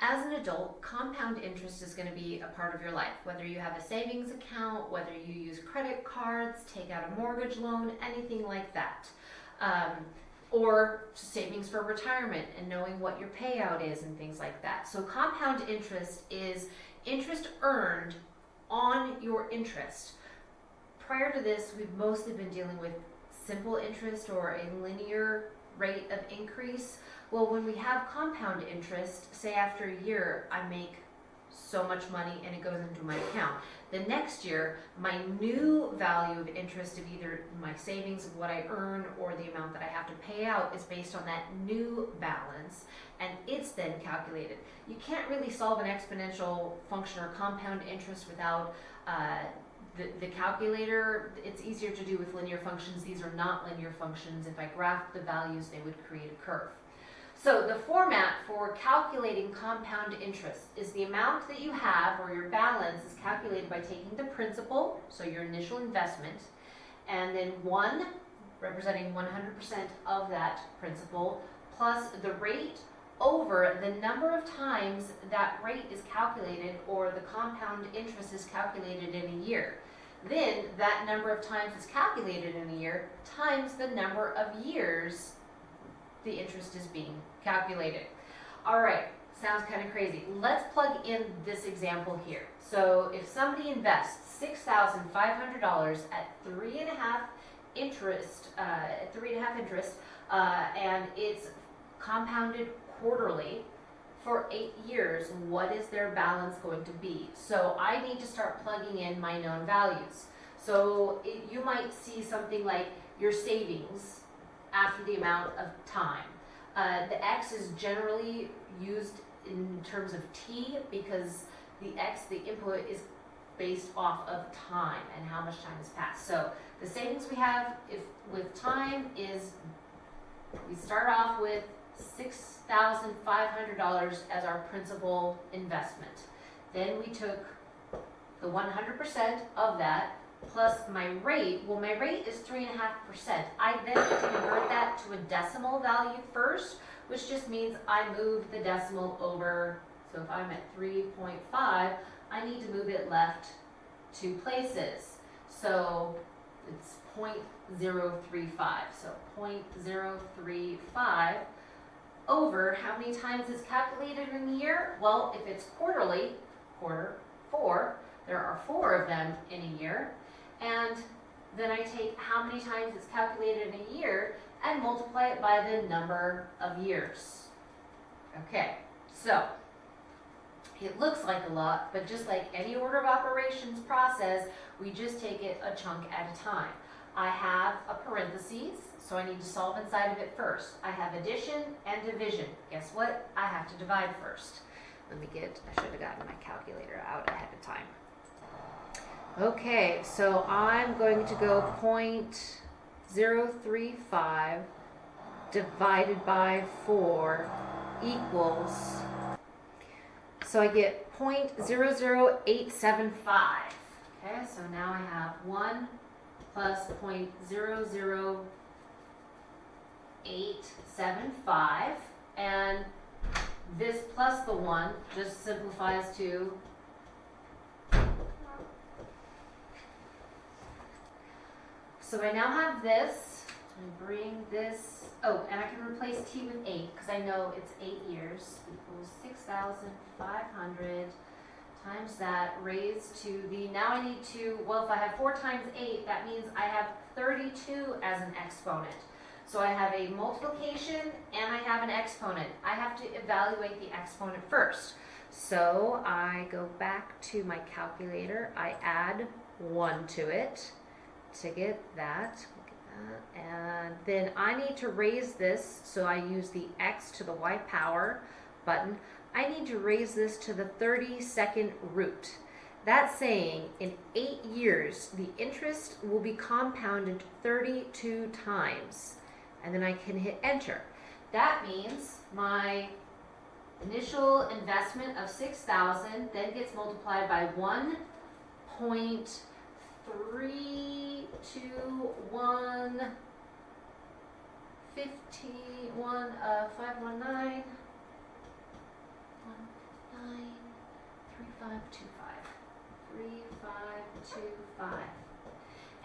As an adult, compound interest is going to be a part of your life. Whether you have a savings account, whether you use credit cards, take out a mortgage loan, anything like that. Um, or savings for retirement and knowing what your payout is and things like that. So, compound interest is interest earned on your interest. Prior to this, we've mostly been dealing with simple interest or a linear rate of increase. Well, when we have compound interest, say after a year, I make so much money and it goes into my account. The next year, my new value of interest of either my savings of what I earn or the amount that I have to pay out is based on that new balance and it's then calculated. You can't really solve an exponential function or compound interest without uh, the, the calculator. It's easier to do with linear functions. These are not linear functions. If I graphed the values, they would create a curve. So the format for calculating compound interest is the amount that you have or your balance is calculated by taking the principal, so your initial investment, and then 1 representing 100% of that principal plus the rate over the number of times that rate is calculated or the compound interest is calculated in a year. Then that number of times it's calculated in a year times the number of years the interest is being calculated. All right, sounds kind of crazy. Let's plug in this example here. So if somebody invests $6,500 at three and a half interest, uh, three and a half interest, uh, and it's compounded quarterly for eight years, what is their balance going to be? So I need to start plugging in my known values. So it, you might see something like your savings after the amount of time. Uh, the X is generally used in terms of T because the X, the input, is based off of time and how much time has passed. So the savings we have if with time is we start off with $6,500 as our principal investment. Then we took the 100% of that plus my rate, well my rate is 3.5%. I then have to convert that to a decimal value first, which just means I move the decimal over, so if I'm at 3.5, I need to move it left two places. So it's 0.035, so 0.035 over how many times is calculated in a year? Well, if it's quarterly, quarter, four, there are four of them in a year, and then I take how many times it's calculated in a year and multiply it by the number of years. Okay, so it looks like a lot, but just like any order of operations process, we just take it a chunk at a time. I have a parentheses, so I need to solve inside of it first. I have addition and division. Guess what? I have to divide first. Let me get, I should have gotten my calculator out ahead of time. Okay, so I'm going to go 0.035 divided by 4 equals, so I get 0.00875. Okay, so now I have 1 plus 0.00875, and this plus the 1 just simplifies to So I now have this. I bring this. Oh, and I can replace t with 8 because I know it's 8 years equals 6,500 times that raised to the, now I need to, well, if I have 4 times 8, that means I have 32 as an exponent. So I have a multiplication and I have an exponent. I have to evaluate the exponent first. So I go back to my calculator, I add 1 to it to get that. And then I need to raise this, so I use the X to the Y power button. I need to raise this to the 32nd root. That's saying in eight years, the interest will be compounded 32 times. And then I can hit enter. That means my initial investment of 6,000 then gets multiplied by 1.3 two, one, fifteen, one, uh, five, one, nine, one, 3525. 3525.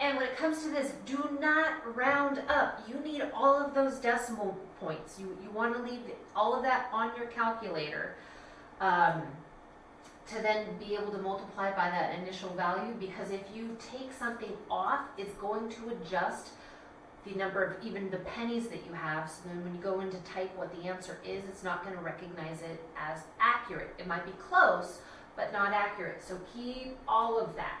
And when it comes to this, do not round up. You need all of those decimal points. You, you want to leave all of that on your calculator um, to then be able to multiply by that initial value because if you take something off, it's going to adjust the number of even the pennies that you have. So then when you go in to type what the answer is, it's not going to recognize it as accurate. It might be close, but not accurate. So keep all of that.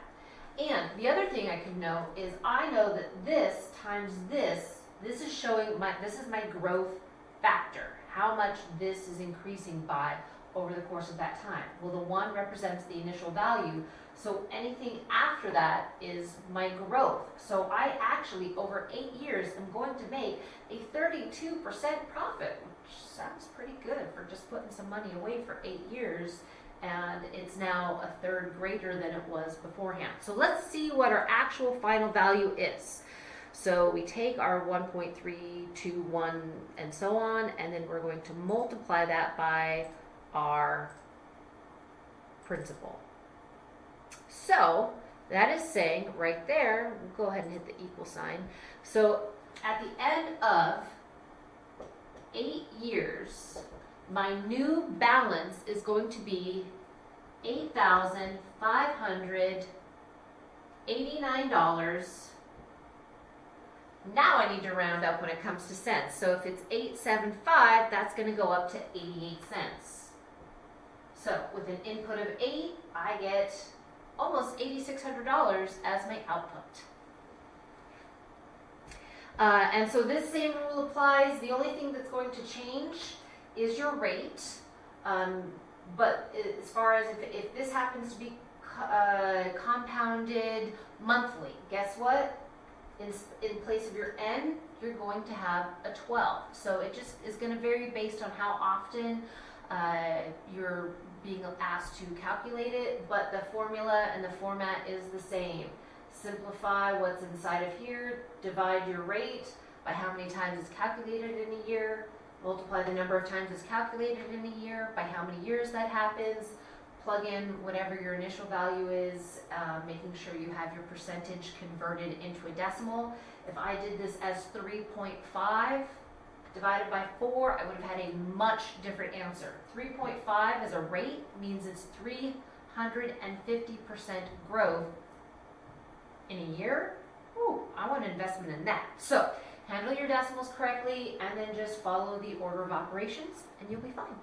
And the other thing I can know is I know that this times this, this is showing my, this is my growth factor, how much this is increasing by over the course of that time. Well, the one represents the initial value, so anything after that is my growth. So I actually, over eight years, am going to make a 32% profit, which sounds pretty good for just putting some money away for eight years and it's now a third greater than it was beforehand. So let's see what our actual final value is. So we take our 1.321 and so on, and then we're going to multiply that by our principal. So that is saying right there, we'll go ahead and hit the equal sign. So at the end of eight years, my new balance is going to be eight thousand five hundred eighty-nine dollars. Now I need to round up when it comes to cents. So if it's eight seven five, that's going to go up to eighty-eight cents. So with an input of eight, I get almost eighty-six hundred dollars as my output. Uh, and so this same rule applies. The only thing that's going to change is your rate. Um, but as far as if, if this happens to be uh, compounded monthly, guess what? In, in place of your n, you're going to have a 12. So it just is going to vary based on how often uh, you're being asked to calculate it, but the formula and the format is the same. Simplify what's inside of here, divide your rate by how many times it's calculated in a year, multiply the number of times it's calculated in a year by how many years that happens, plug in whatever your initial value is, uh, making sure you have your percentage converted into a decimal. If I did this as 3.5 divided by 4, I would have had a much different answer. 3.5 as a rate means it's 350% growth in a year. Ooh, I want an investment in that. So handle your decimals correctly and then just follow the order of operations and you'll be fine.